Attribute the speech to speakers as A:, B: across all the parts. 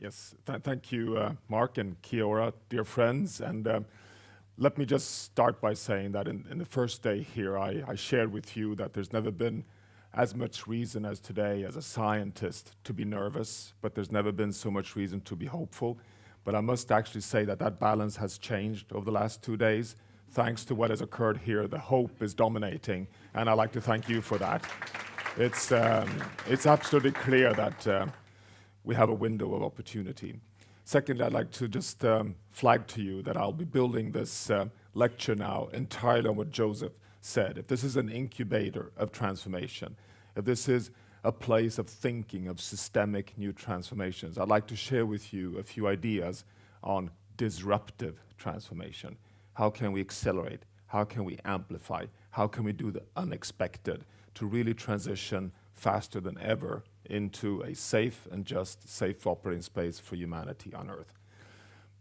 A: Yes. Thank you, uh, Mark, and kia ora, dear friends. And um, let me just start by saying that in the first day here, I shared with you that there's never been as much reason as today as a scientist to be nervous, but there's never been so much reason to be hopeful. But I must actually say that that balance has changed over the last two days. Thanks to what has occurred here, the hope is dominating, and I'd like to thank you for that. It's um, absolutely clear that um, we have a window of opportunity. Secondly, I'd like to just um, flag to you that I'll be building this uh, lecture now entirely on what Joseph said. If this is an incubator of transformation, if this is a place of thinking of systemic new transformations, I'd like to share with you a few ideas on disruptive transformation. How can we accelerate? How can we amplify? How can we do the unexpected to really transition faster than ever into a safe and just safe operating space for humanity on Earth?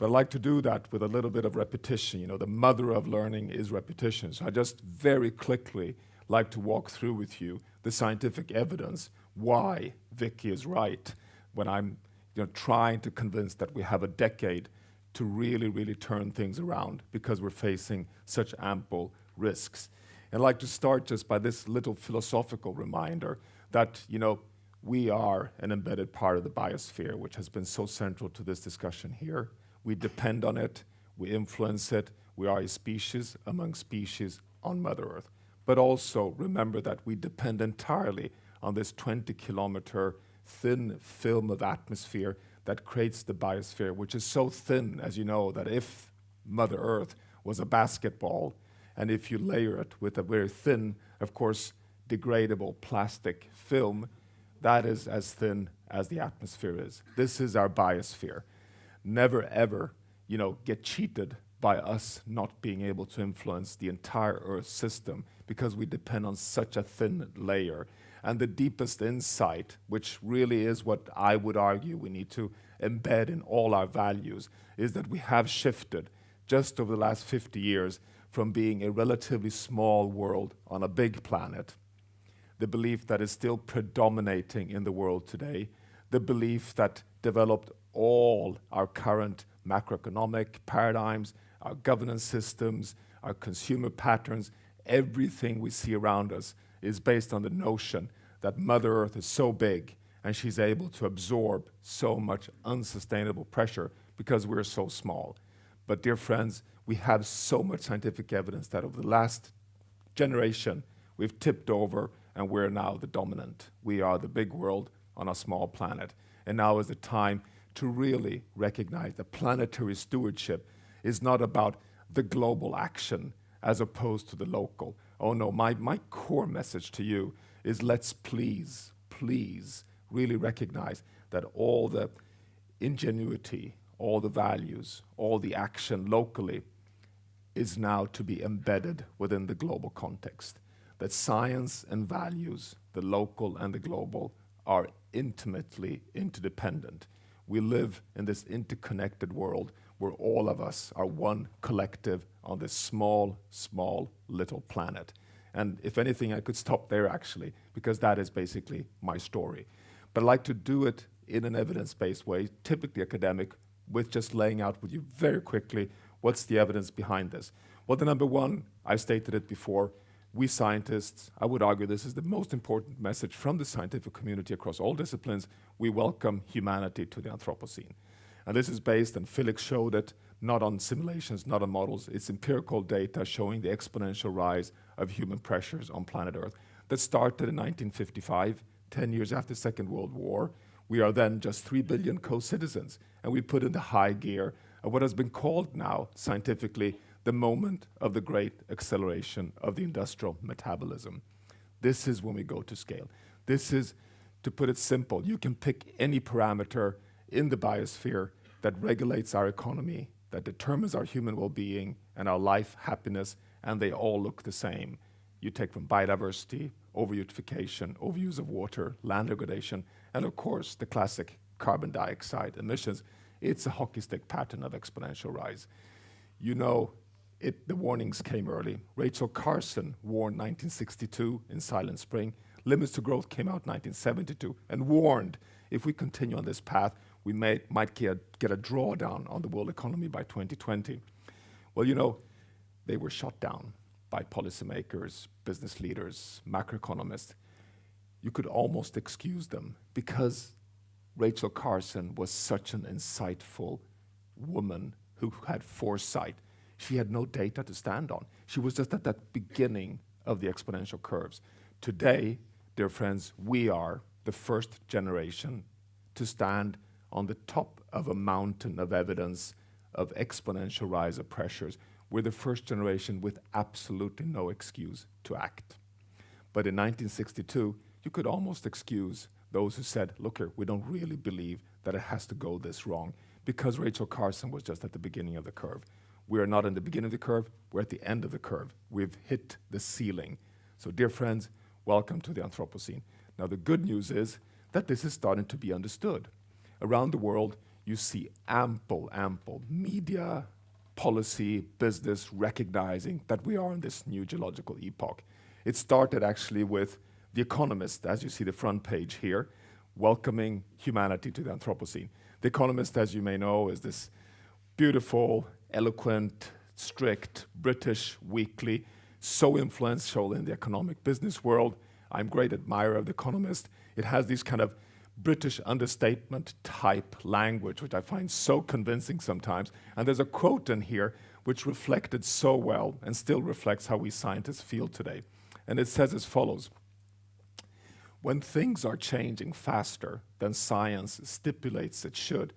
A: I'd like to do that with a little bit of repetition. You know, the mother of learning is repetition. So I just very quickly like to walk through with you the scientific evidence why Vicky is right when I'm, you know, trying to convince that we have a decade to really really turn things around because we're facing such ample risks. And I'd like to start just by this little philosophical reminder that, you know, we are an embedded part of the biosphere, which has been so central to this discussion here. We depend on it, we influence it, we are a species among species on Mother Earth. But also remember that we depend entirely on this 20-kilometer thin film of atmosphere that creates the biosphere, which is so thin, as you know, that if Mother Earth was a basketball, and if you layer it with a very thin, of course, degradable plastic film, that is as thin as the atmosphere is. This is our biosphere. Never, ever, you know, get cheated by us not being able to influence the entire Earth system because we depend on such a thin layer. And the deepest insight, which really is what I would argue we need to embed in all our values, is that we have shifted just over the last 50 years from being a relatively small world on a big planet. The belief that is still predominating in the world today, the belief that developed all our current macroeconomic paradigms, our governance systems, our consumer patterns, everything we see around us is based on the notion that Mother Earth is so big, and she's able to absorb so much unsustainable pressure because we're so small. But dear friends, we have so much scientific evidence that over the last generation, we've tipped over, and we're now the dominant. We are the big world on a small planet. And now is the time to really recognize that planetary stewardship is not about the global action as opposed to the local. Oh, no. My my core message to you is let's please, please really recognize that all the ingenuity, all the values, all the action locally is now to be embedded within the global context. That science and values, the local and the global, are intimately interdependent. We live in this interconnected world where all of us are one collective on this small small little planet. And if anything, I could stop there actually, because that is basically my story. But I'd like to do it in an evidence-based way, typically academic, with just laying out with you very quickly what's the evidence behind this. Well, the number one, I stated it before, we scientists, I would argue this is the most important message from the scientific community across all disciplines, we welcome humanity to the Anthropocene. And this is based, and Felix showed it, not on simulations, not on models. It's empirical data showing the exponential rise of human pressures on planet Earth that started in 1955, 10 years after Second World War. We are then just 3 billion co-citizens, and we put in the high gear of what has been called now scientifically the moment of the great acceleration of the industrial metabolism. This is when we go to scale. This is, to put it simple, you can pick any parameter in the biosphere that regulates our economy, that determines our human well-being and our life happiness, and they all look the same. You take from biodiversity, over-eutrophication, overuse of water, land degradation, and of course, the classic carbon dioxide emissions, it's a hockey stick pattern of exponential rise. You know, it, the warnings came early. Rachel Carson warned 1962 in Silent Spring. Limits to Growth came out 1972 and warned if we continue on this path, we may, might get, get a drawdown on the world economy by 2020. Well, you know, they were shut down by policymakers, business leaders, macroeconomists. You could almost excuse them because Rachel Carson was such an insightful woman who had foresight. She had no data to stand on. She was just at that beginning of the exponential curves. Today, dear friends, we are the first generation to stand on the top of a mountain of evidence of exponential rise of pressures. We're the first generation with absolutely no excuse to act. But in 1962, you could almost excuse those who said, look here, we don't really believe that it has to go this wrong because Rachel Carson was just at the beginning of the curve. We are not in the beginning of the curve, we're at the end of the curve. We've hit the ceiling. So dear friends, welcome to the Anthropocene. Now the good news is that this is starting to be understood. Around the world, you see ample, ample media, policy, business recognizing that we are in this new geological epoch. It started actually with The Economist, as you see the front page here, welcoming humanity to the Anthropocene. The Economist, as you may know, is this beautiful, eloquent, strict British weekly, so influential in the economic business world. I'm a great admirer of The Economist. It has these kind of British understatement type language, which I find so convincing sometimes. And there's a quote in here which reflected so well and still reflects how we scientists feel today. And it says as follows When things are changing faster than science stipulates it should,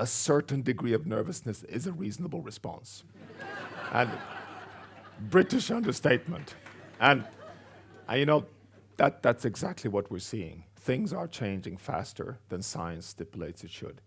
A: a certain degree of nervousness is a reasonable response. and British understatement. And, and you know, that, that's exactly what we're seeing. Things are changing faster than science stipulates it should.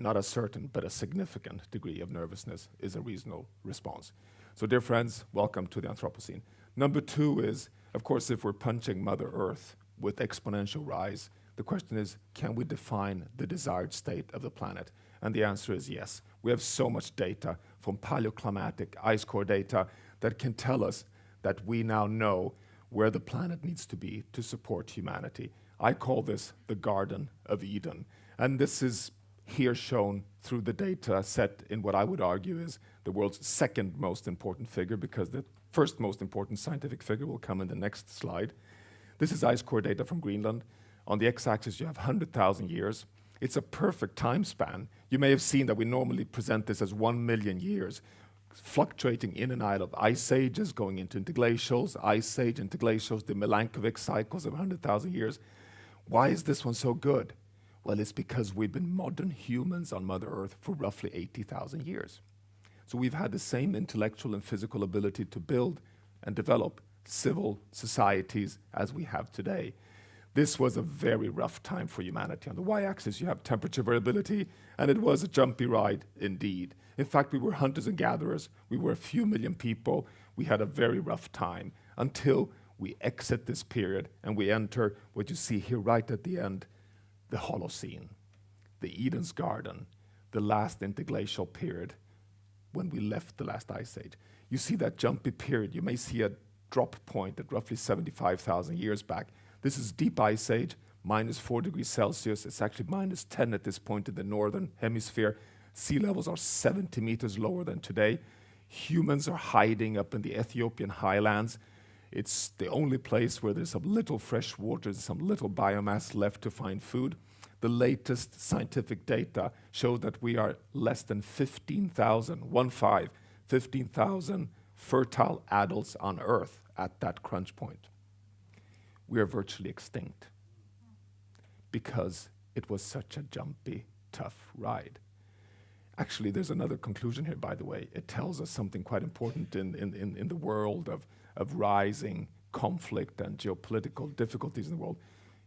A: Not a certain, but a significant degree of nervousness is a reasonable response. So dear friends, welcome to the Anthropocene. Number two is, of course, if we're punching Mother Earth with exponential rise, the question is, can we define the desired state of the planet? And the answer is yes. We have so much data from paleoclimatic ice core data that can tell us that we now know where the planet needs to be to support humanity. I call this the Garden of Eden. And this is here shown through the data set in what I would argue is the world's second most important figure because the first most important scientific figure will come in the next slide. This is ice core data from Greenland. On the x-axis, you have 100,000 years. It's a perfect time span. You may have seen that we normally present this as 1 million years fluctuating in and out of ice ages, going into interglacials, ice age, interglacials, the Milankovitch cycles of 100,000 years. Why is this one so good? Well, it's because we've been modern humans on Mother Earth for roughly 80,000 years. So we've had the same intellectual and physical ability to build and develop civil societies as we have today. This was a very rough time for humanity. On the y-axis, you have temperature variability, and it was a jumpy ride indeed. In fact, we were hunters and gatherers. We were a few million people. We had a very rough time until we exit this period and we enter what you see here right at the end, the Holocene, the Eden's Garden, the last interglacial period when we left the last ice age. You see that jumpy period. You may see a drop point at roughly 75,000 years back. This is deep ice age, minus 4 degrees Celsius. It's actually minus 10 at this point in the northern hemisphere. Sea levels are 70 meters lower than today. Humans are hiding up in the Ethiopian highlands. It's the only place where there's some little fresh water, some little biomass left to find food. The latest scientific data show that we are less than 15,000, one five, 15,000 fertile adults on Earth at that crunch point. We are virtually extinct because it was such a jumpy, tough ride. Actually, there's another conclusion here, by the way. It tells us something quite important in, in, in, in the world of, of rising conflict and geopolitical difficulties in the world.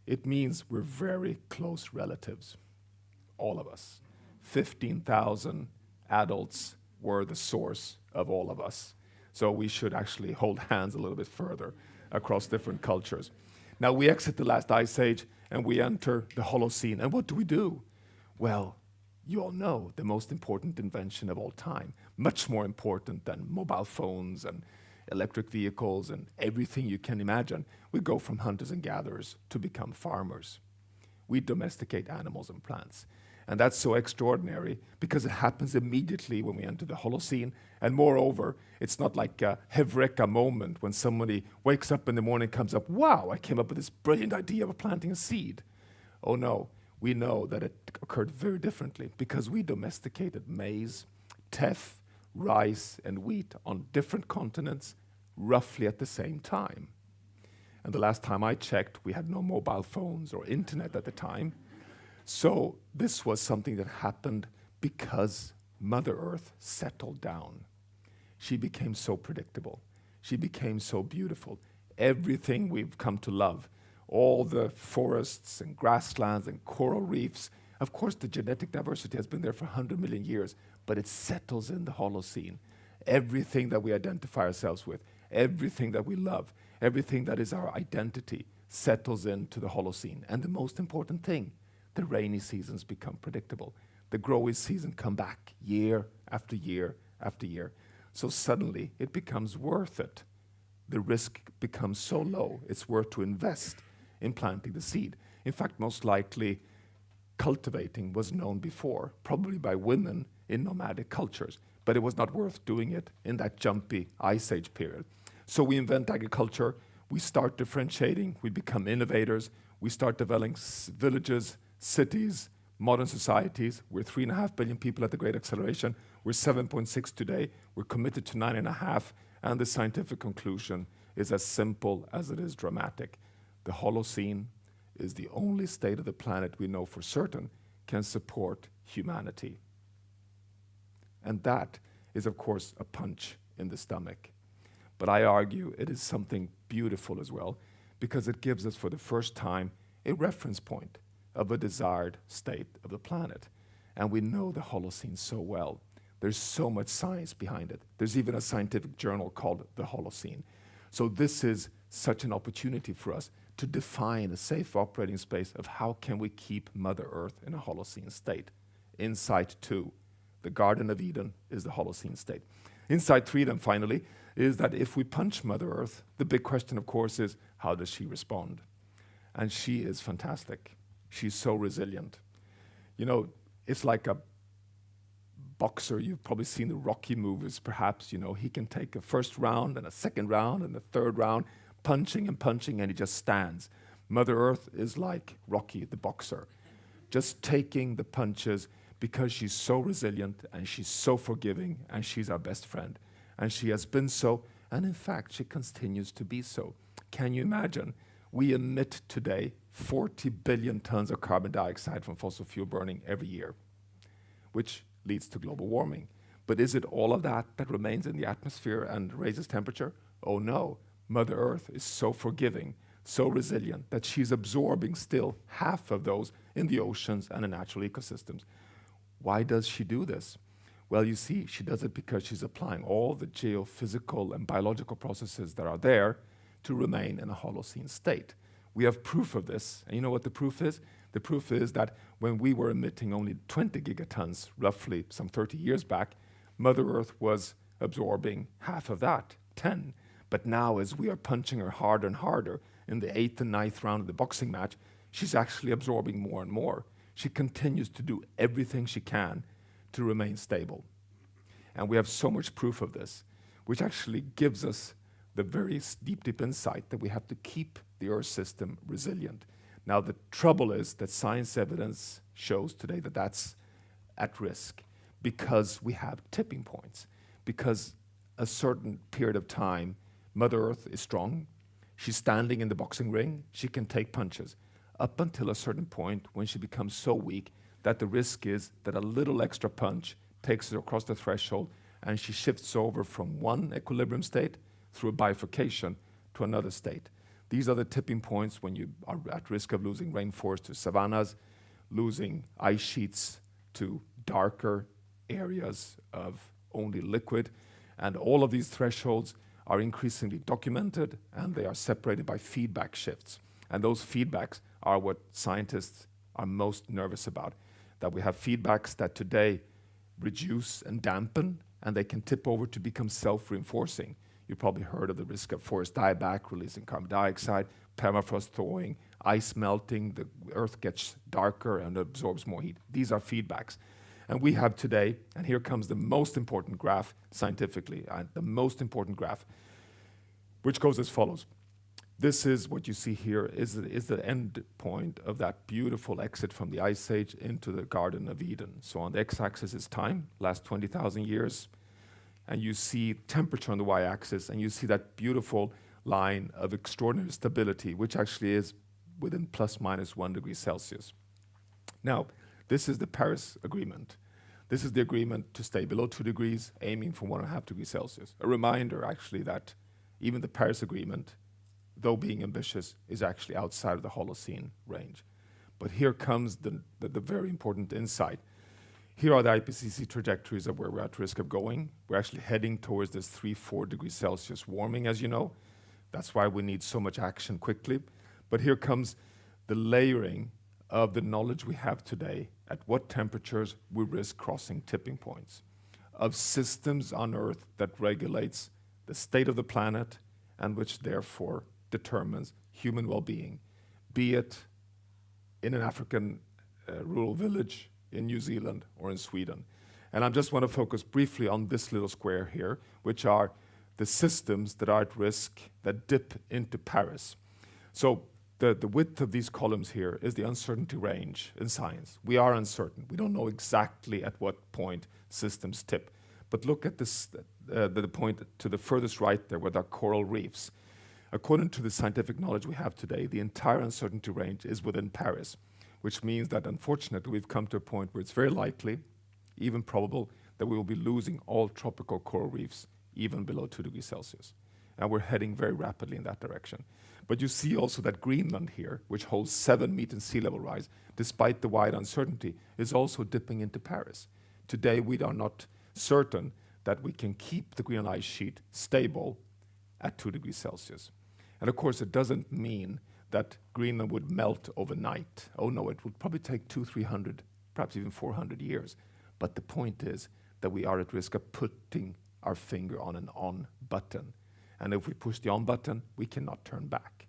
A: It means we're very close relatives, all of us. 15,000 adults were the source of all of us. So we should actually hold hands a little bit further across different cultures. Now we exit the last ice age, and we enter the Holocene. And what do we do? Well, you all know the most important invention of all time, much more important than mobile phones and electric vehicles and everything you can imagine. We go from hunters and gatherers to become farmers. We domesticate animals and plants. And that's so extraordinary because it happens immediately when we enter the Holocene. And moreover, it's not like a Heureka moment when somebody wakes up in the morning, comes up, wow, I came up with this brilliant idea of planting a seed. Oh no, we know that it occurred very differently because we domesticated maize, teff, rice, and wheat on different continents roughly at the same time. And the last time I checked, we had no mobile phones or internet at the time. So this was something that happened because Mother Earth settled down. She became so predictable. She became so beautiful. Everything we've come to love, all the forests and grasslands and coral reefs, of course, the genetic diversity has been there for 100 million years, but it settles in the Holocene. Everything that we identify ourselves with, everything that we love, everything that is our identity settles into the Holocene. And the most important thing, the rainy seasons become predictable. The growing season come back year after year after year. So suddenly it becomes worth it. The risk becomes so low, it's worth to invest in planting the seed. In fact, most likely cultivating was known before, probably by women in nomadic cultures, but it was not worth doing it in that jumpy ice age period. So we invent agriculture, we start differentiating, we become innovators, we start developing villages, cities, modern societies. We're three and a half billion people at the Great Acceleration. We're 7.6 today. We're committed to nine and a half. And the scientific conclusion is as simple as it is dramatic. The Holocene is the only state of the planet we know for certain can support humanity. And that is, of course, a punch in the stomach. But I argue it is something beautiful as well, because it gives us, for the first time, a reference point of a desired state of the planet. And we know the Holocene so well. There's so much science behind it. There's even a scientific journal called the Holocene. So this is such an opportunity for us to define a safe operating space of how can we keep Mother Earth in a Holocene state. Insight two, the Garden of Eden is the Holocene state. Insight three then finally is that if we punch Mother Earth, the big question of course is how does she respond? And she is fantastic. She's so resilient. You know, it's like a boxer. You've probably seen the Rocky movies, perhaps. You know, he can take a first round and a second round and a third round punching and punching, and he just stands. Mother Earth is like Rocky, the boxer, just taking the punches because she's so resilient and she's so forgiving and she's our best friend. And she has been so, and in fact, she continues to be so. Can you imagine? We emit today 40 billion tons of carbon dioxide from fossil fuel burning every year, which leads to global warming. But is it all of that that remains in the atmosphere and raises temperature? Oh no. Mother Earth is so forgiving, so resilient, that she's absorbing still half of those in the oceans and in natural ecosystems. Why does she do this? Well, you see, she does it because she's applying all the geophysical and biological processes that are there to remain in a Holocene state. We have proof of this, and you know what the proof is? The proof is that when we were emitting only 20 gigatons, roughly some 30 years back, Mother Earth was absorbing half of that, 10. But now, as we are punching her harder and harder in the eighth and ninth round of the boxing match, she's actually absorbing more and more. She continues to do everything she can to remain stable. And we have so much proof of this, which actually gives us the very deep, deep insight that we have to keep the Earth system resilient. Now, the trouble is that science evidence shows today that that's at risk because we have tipping points, because a certain period of time Mother Earth is strong. She's standing in the boxing ring. She can take punches up until a certain point when she becomes so weak that the risk is that a little extra punch takes her across the threshold and she shifts over from one equilibrium state through a bifurcation to another state. These are the tipping points when you are at risk of losing rainforests to savannas, losing ice sheets to darker areas of only liquid. And all of these thresholds are increasingly documented and they are separated by feedback shifts. And those feedbacks are what scientists are most nervous about. That we have feedbacks that today reduce and dampen, and they can tip over to become self-reinforcing. You probably heard of the risk of forest dieback, releasing carbon dioxide, permafrost thawing, ice melting, the Earth gets darker and absorbs more heat. These are feedbacks. And we have today, and here comes the most important graph scientifically, uh, the most important graph, which goes as follows. This is what you see here is, is the end point of that beautiful exit from the Ice Age into the Garden of Eden. So on the x-axis is time, last 20,000 years, and you see temperature on the y-axis, and you see that beautiful line of extraordinary stability, which actually is within plus minus one degree Celsius. Now, this is the Paris Agreement. This is the agreement to stay below two degrees, aiming for one and a half degrees Celsius. A reminder, actually, that even the Paris Agreement, though being ambitious, is actually outside of the Holocene range. But here comes the, the, the very important insight. Here are the IPCC trajectories of where we're at risk of going. We're actually heading towards this 3, 4 degrees Celsius warming, as you know. That's why we need so much action quickly. But here comes the layering of the knowledge we have today at what temperatures we risk crossing tipping points, of systems on Earth that regulates the state of the planet and which therefore determines human well-being, be it in an African uh, rural village, in New Zealand, or in Sweden. And I just want to focus briefly on this little square here, which are the systems that are at risk that dip into Paris. So the, the width of these columns here is the uncertainty range in science. We are uncertain. We don't know exactly at what point systems tip. But look at this, uh, the point to the furthest right there with our coral reefs. According to the scientific knowledge we have today, the entire uncertainty range is within Paris, which means that unfortunately we've come to a point where it's very likely, even probable, that we will be losing all tropical coral reefs even below 2 degrees Celsius. And we're heading very rapidly in that direction. But you see also that Greenland here, which holds 7 meters sea level rise, despite the wide uncertainty, is also dipping into Paris. Today, we are not certain that we can keep the Greenland ice sheet stable at 2 degrees Celsius. And of course, it doesn't mean that Greenland would melt overnight. Oh no, it would probably take two, 300, perhaps even 400 years. But the point is that we are at risk of putting our finger on an on button. And if we push the on button, we cannot turn back.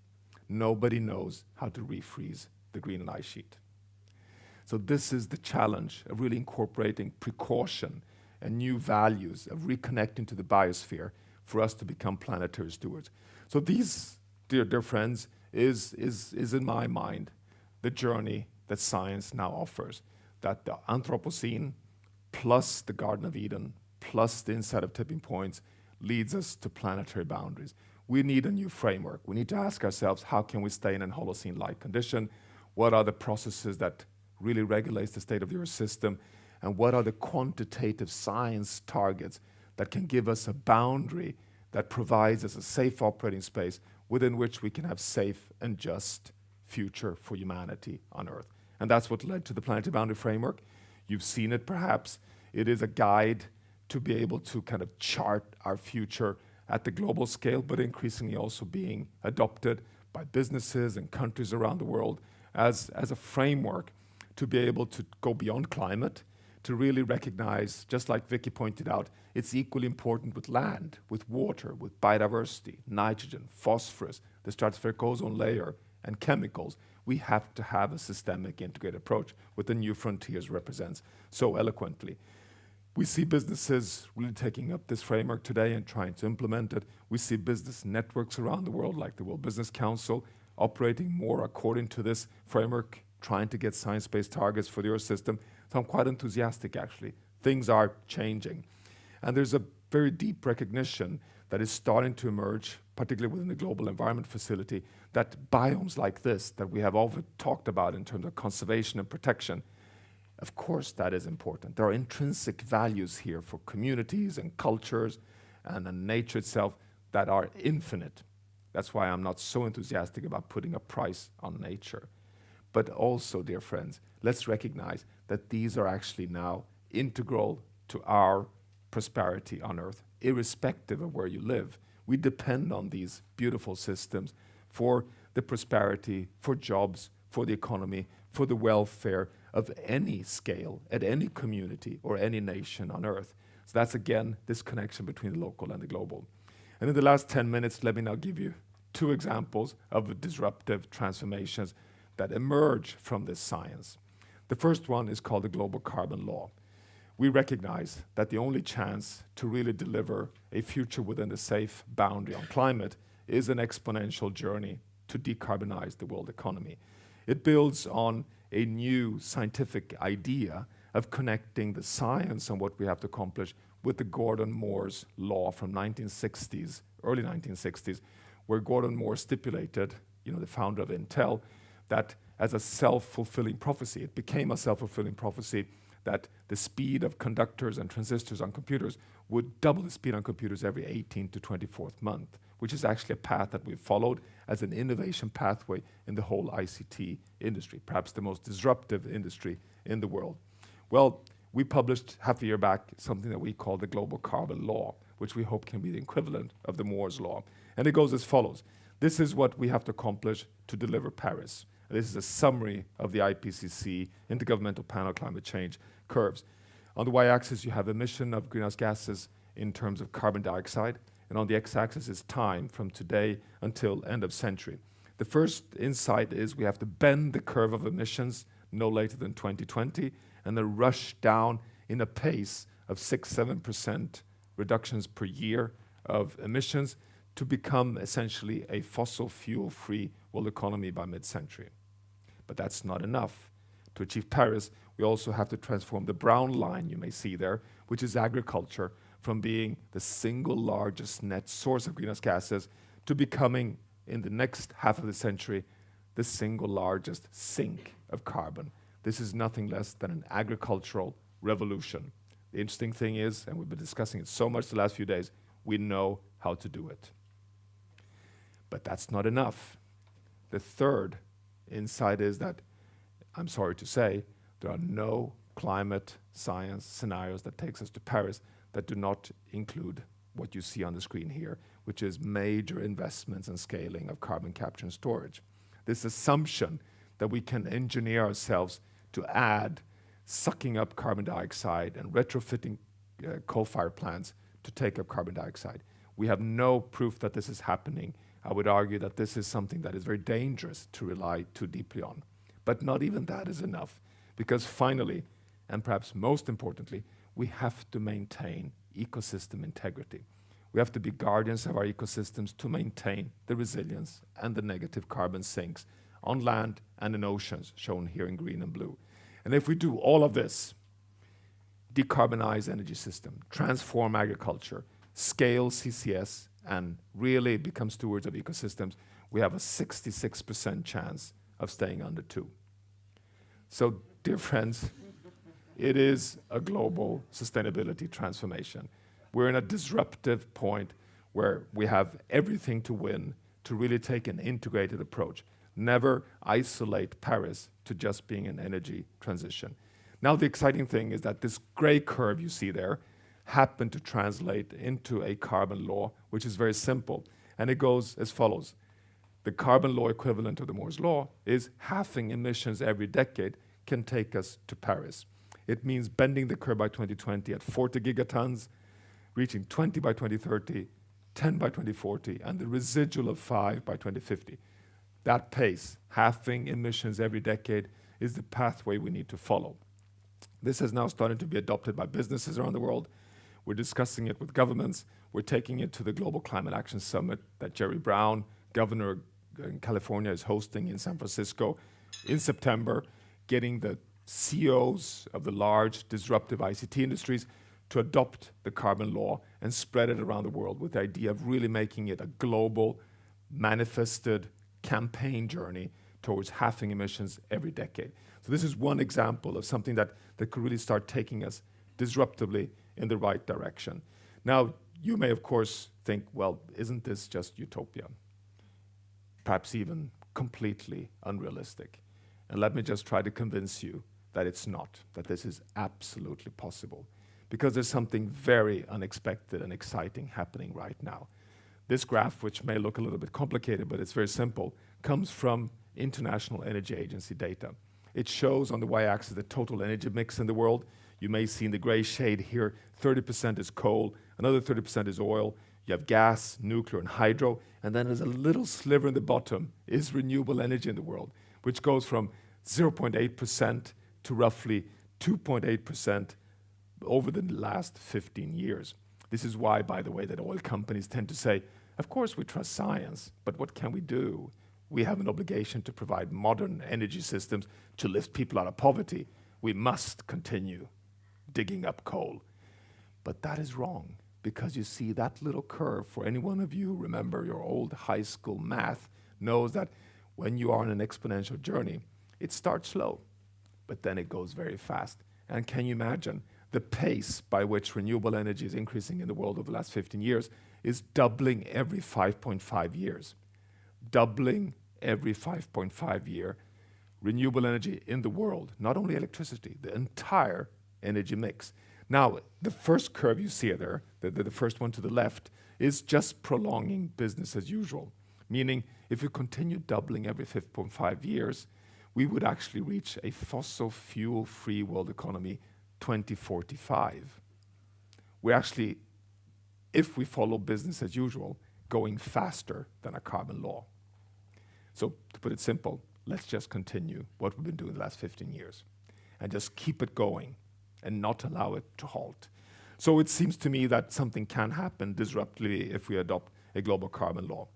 A: Nobody knows how to refreeze the Greenland ice sheet. So this is the challenge of really incorporating precaution and new values of reconnecting to the biosphere for us to become planetary stewards. So these, dear, dear friends, is, is, is in my mind the journey that science now offers. That the Anthropocene plus the Garden of Eden plus the inset of tipping points leads us to planetary boundaries. We need a new framework. We need to ask ourselves, how can we stay in an Holocene-like condition? What are the processes that really regulates the state of the Earth system? And what are the quantitative science targets that can give us a boundary that provides us a safe operating space within which we can have safe and just future for humanity on Earth. And that's what led to the Planetary Boundary Framework. You've seen it perhaps. It is a guide to be able to kind of chart our future at the global scale, but increasingly also being adopted by businesses and countries around the world as, as a framework to be able to go beyond climate, to really recognize, just like Vicky pointed out, it's equally important with land, with water, with biodiversity, nitrogen, phosphorus, the stratospheric ozone layer, and chemicals. We have to have a systemic integrated approach, what the new frontiers represents so eloquently. We see businesses really taking up this framework today and trying to implement it. We see business networks around the world, like the World Business Council, operating more according to this framework, trying to get science-based targets for the Earth system. So I'm quite enthusiastic, actually. Things are changing. And there's a very deep recognition that is starting to emerge, particularly within the Global Environment Facility, that biomes like this, that we have often talked about in terms of conservation and protection, of course, that is important. There are intrinsic values here for communities and cultures and nature itself that are infinite. That's why I'm not so enthusiastic about putting a price on nature. But also, dear friends, let's recognize that these are actually now integral to our prosperity on Earth, irrespective of where you live. We depend on these beautiful systems for the prosperity, for jobs, for the economy, for the welfare of any scale, at any community or any nation on Earth. So that's again this connection between the local and the global. And in the last 10 minutes, let me now give you two examples of disruptive transformations that emerge from this science. The first one is called the global carbon law. We recognize that the only chance to really deliver a future within a safe boundary on climate is an exponential journey to decarbonize the world economy. It builds on a new scientific idea of connecting the science and what we have to accomplish with the Gordon Moore's law from 1960s, early 1960s, where Gordon Moore stipulated, you know, the founder of Intel, that as a self-fulfilling prophecy, it became a self-fulfilling prophecy that the speed of conductors and transistors on computers would double the speed on computers every 18 to 24th month, which is actually a path that we've followed as an innovation pathway in the whole ICT industry, perhaps the most disruptive industry in the world. Well, we published half a year back something that we call the Global Carbon Law, which we hope can be the equivalent of the Moore's Law. And it goes as follows. This is what we have to accomplish to deliver Paris. This is a summary of the IPCC, Intergovernmental Panel Climate Change curves. On the y-axis, you have emission of greenhouse gases in terms of carbon dioxide, and on the x-axis is time from today until end of century. The first insight is we have to bend the curve of emissions no later than 2020, and then rush down in a pace of 6-7% reductions per year of emissions to become essentially a fossil fuel-free world economy by mid-century. But that's not enough. To achieve Paris, we also have to transform the brown line you may see there, which is agriculture, from being the single largest net source of greenhouse gases to becoming, in the next half of the century, the single largest sink of carbon. This is nothing less than an agricultural revolution. The interesting thing is, and we've been discussing it so much the last few days, we know how to do it. But that's not enough. The third insight is that, I'm sorry to say, there are no climate science scenarios that takes us to Paris that do not include what you see on the screen here, which is major investments and scaling of carbon capture and storage. This assumption that we can engineer ourselves to add sucking up carbon dioxide and retrofitting uh, coal-fired plants to take up carbon dioxide. We have no proof that this is happening I would argue that this is something that is very dangerous to rely too deeply on. But not even that is enough, because finally, and perhaps most importantly, we have to maintain ecosystem integrity. We have to be guardians of our ecosystems to maintain the resilience and the negative carbon sinks on land and in oceans, shown here in green and blue. And if we do all of this, decarbonize energy system, transform agriculture, scale CCS, and really become stewards of ecosystems, we have a 66% chance of staying under two. So, dear friends, it is a global sustainability transformation. We're in a disruptive point where we have everything to win to really take an integrated approach. Never isolate Paris to just being an energy transition. Now, the exciting thing is that this gray curve you see there happen to translate into a carbon law, which is very simple. And it goes as follows. The carbon law equivalent of the Moore's law is halving emissions every decade can take us to Paris. It means bending the curve by 2020 at 40 gigatons, reaching 20 by 2030, 10 by 2040, and the residual of 5 by 2050. That pace, halving emissions every decade, is the pathway we need to follow. This has now started to be adopted by businesses around the world, we're discussing it with governments. We're taking it to the Global Climate Action Summit that Jerry Brown, governor in California, is hosting in San Francisco in September, getting the CEOs of the large disruptive ICT industries to adopt the carbon law and spread it around the world with the idea of really making it a global, manifested campaign journey towards halving emissions every decade. So this is one example of something that, that could really start taking us disruptively in the right direction. Now, you may, of course, think, well, isn't this just utopia? Perhaps even completely unrealistic. And let me just try to convince you that it's not, that this is absolutely possible. Because there's something very unexpected and exciting happening right now. This graph, which may look a little bit complicated, but it's very simple, comes from International Energy Agency data. It shows on the y-axis the total energy mix in the world. You may see in the gray shade here, 30% is coal, another 30% is oil. You have gas, nuclear, and hydro, and then there's a little sliver in the bottom is renewable energy in the world, which goes from 0.8% to roughly 2.8% over the last 15 years. This is why, by the way, that oil companies tend to say, "Of course, we trust science, but what can we do? We have an obligation to provide modern energy systems to lift people out of poverty. We must continue digging up coal." But that is wrong because you see that little curve, for any one of you remember your old high school math, knows that when you are on an exponential journey, it starts slow, but then it goes very fast. And can you imagine the pace by which renewable energy is increasing in the world over the last 15 years is doubling every 5.5 years. Doubling every 5.5 year renewable energy in the world, not only electricity, the entire energy mix. Now, the first curve you see there, the, the, the first one to the left, is just prolonging business as usual. Meaning, if we continue doubling every 5.5 years, we would actually reach a fossil fuel-free world economy 2045. We're actually, if we follow business as usual, going faster than a carbon law. So to put it simple, let's just continue what we've been doing the last 15 years and just keep it going and not allow it to halt. So it seems to me that something can happen disruptively if we adopt a global carbon law.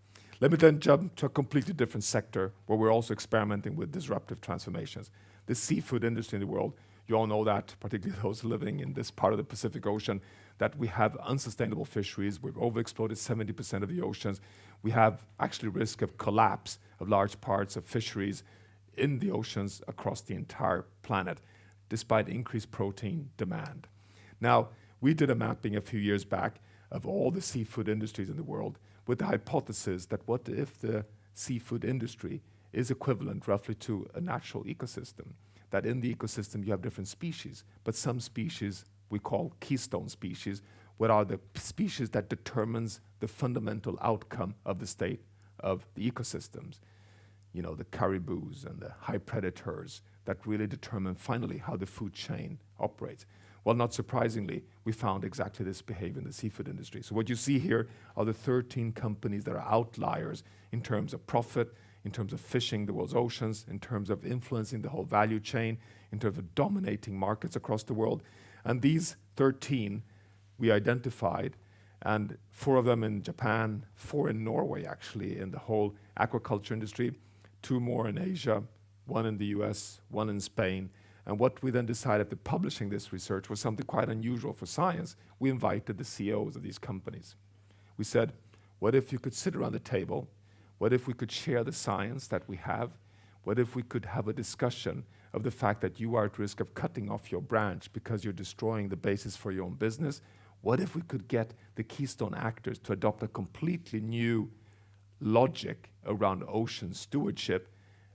A: Let me then jump to a completely different sector where we're also experimenting with disruptive transformations. The seafood industry in the world, you all know that, particularly those living in this part of the Pacific Ocean, that we have unsustainable fisheries. We've overexploited 70% of the oceans. We have actually risk of collapse of large parts of fisheries in the oceans across the entire planet despite increased protein demand. Now, we did a mapping a few years back of all the seafood industries in the world with the hypothesis that what if the seafood industry is equivalent roughly to a natural ecosystem, that in the ecosystem you have different species, but some species we call keystone species, what are the species that determines the fundamental outcome of the state of the ecosystems. You know, the caribous and the high predators, that really determine finally how the food chain operates. Well, not surprisingly, we found exactly this behavior in the seafood industry. So what you see here are the 13 companies that are outliers in terms of profit, in terms of fishing the world's oceans, in terms of influencing the whole value chain, in terms of dominating markets across the world. And these 13 we identified, and four of them in Japan, four in Norway, actually, in the whole aquaculture industry, two more in Asia, one in the US, one in Spain. And what we then decided after publishing this research was something quite unusual for science. We invited the CEOs of these companies. We said, what if you could sit around the table? What if we could share the science that we have? What if we could have a discussion of the fact that you are at risk of cutting off your branch because you're destroying the basis for your own business? What if we could get the keystone actors to adopt a completely new logic around ocean stewardship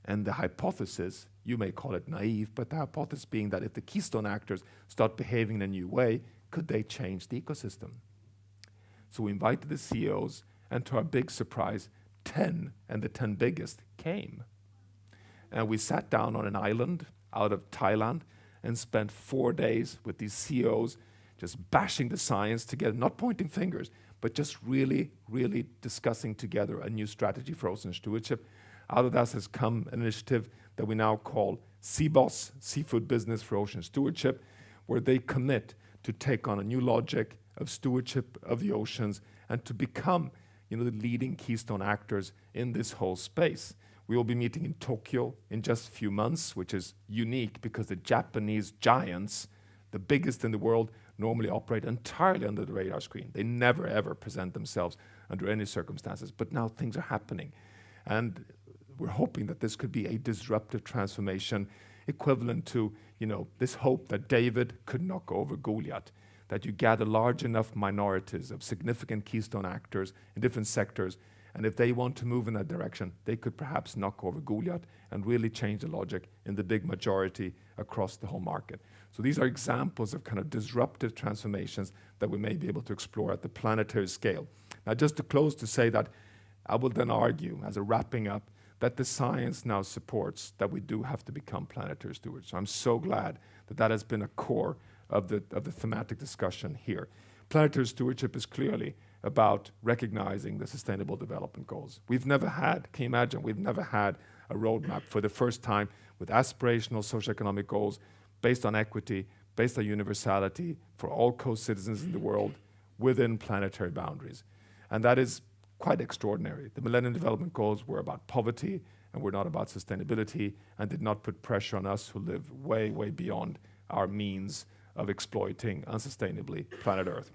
A: and the hypothesis, you may call it naive, but the hypothesis being that if the keystone actors start behaving in a new way, could they change the ecosystem? So we invited the CEOs, and to our big surprise, 10 and the 10 biggest came. And we sat down on an island out of Thailand and spent four days with these CEOs just bashing the science together, not pointing fingers, but just really, really discussing together a new strategy for ocean stewardship out of that has come an initiative that we now call SeaBOS, Seafood Business for Ocean Stewardship, where they commit to take on a new logic of stewardship of the oceans and to become you know, the leading keystone actors in this whole space. We will be meeting in Tokyo in just a few months, which is unique because the Japanese giants, the biggest in the world, normally operate entirely under the radar screen. They never ever present themselves under any circumstances, but now things are happening. And we're hoping that this could be a disruptive transformation equivalent to you know, this hope that David could knock over Goliath, that you gather large enough minorities of significant keystone actors in different sectors, and if they want to move in that direction, they could perhaps knock over Goliath and really change the logic in the big majority across the whole market. So these are examples of kind of disruptive transformations that we may be able to explore at the planetary scale. Now, just to close to say that I will then argue, as a wrapping up, that the science now supports that we do have to become planetary stewards. So I'm so glad that that has been a core of the, of the thematic discussion here. Planetary stewardship is clearly about recognizing the sustainable development goals. We've never had, can you imagine, we've never had a roadmap for the first time with aspirational socioeconomic goals based on equity, based on universality for all co-citizens in the world within planetary boundaries. And that is quite extraordinary. The Millennium Development Goals were about poverty and were not about sustainability and did not put pressure on us who live way, way beyond our means of exploiting unsustainably planet Earth.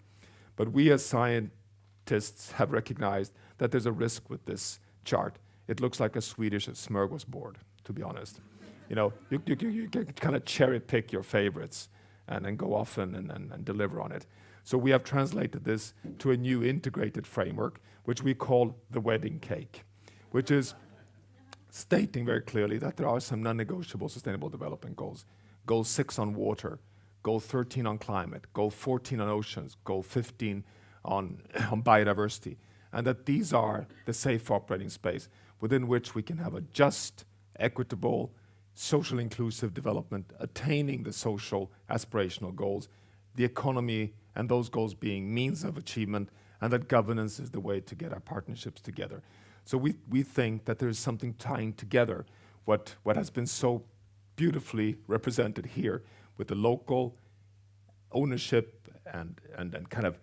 A: But we as scientists have recognized that there's a risk with this chart. It looks like a Swedish smorgasbord, to be honest. You know, you, you, you, you kind of cherry pick your favorites and then go off and, and, and deliver on it. So we have translated this to a new integrated framework, which we call the wedding cake, which is stating very clearly that there are some non-negotiable sustainable development goals. Goal six on water, goal 13 on climate, goal 14 on oceans, goal 15 on, on biodiversity, and that these are the safe operating space within which we can have a just, equitable, social inclusive development, attaining the social aspirational goals, the economy and those goals being means of achievement, and that governance is the way to get our partnerships together. So we, we think that there is something tying together what, what has been so beautifully represented here with the local ownership and, and, and kind of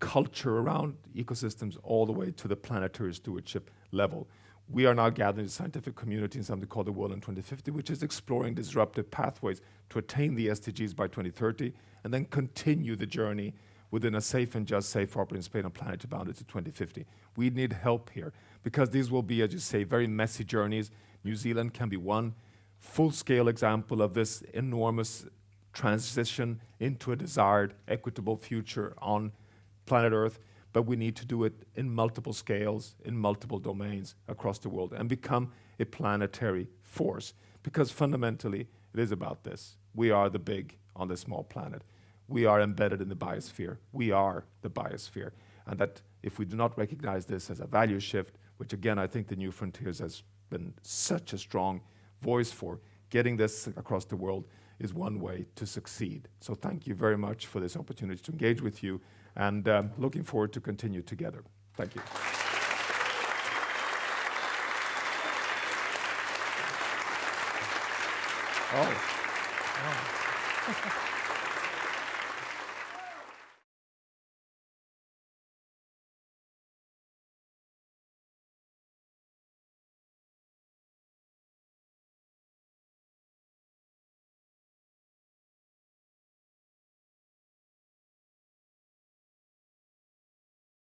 A: culture around ecosystems all the way to the planetary stewardship level. We are now gathering the scientific community in something called the World in 2050, which is exploring disruptive pathways to attain the SDGs by 2030 and then continue the journey within a safe and just safe operating space on planetary boundary to 2050. We need help here because these will be, as you say, very messy journeys. New Zealand can be one full-scale example of this enormous transition into a desired equitable future on planet Earth but we need to do it in multiple scales, in multiple domains across the world and become a planetary force. Because fundamentally, it is about this. We are the big on the small planet. We are embedded in the biosphere. We are the biosphere. And that if we do not recognize this as a value shift, which again, I think the New Frontiers has been such a strong voice for, getting this across the world is one way to succeed. So thank you very much for this opportunity to engage with you and um, looking forward to continue together. Thank you. Oh.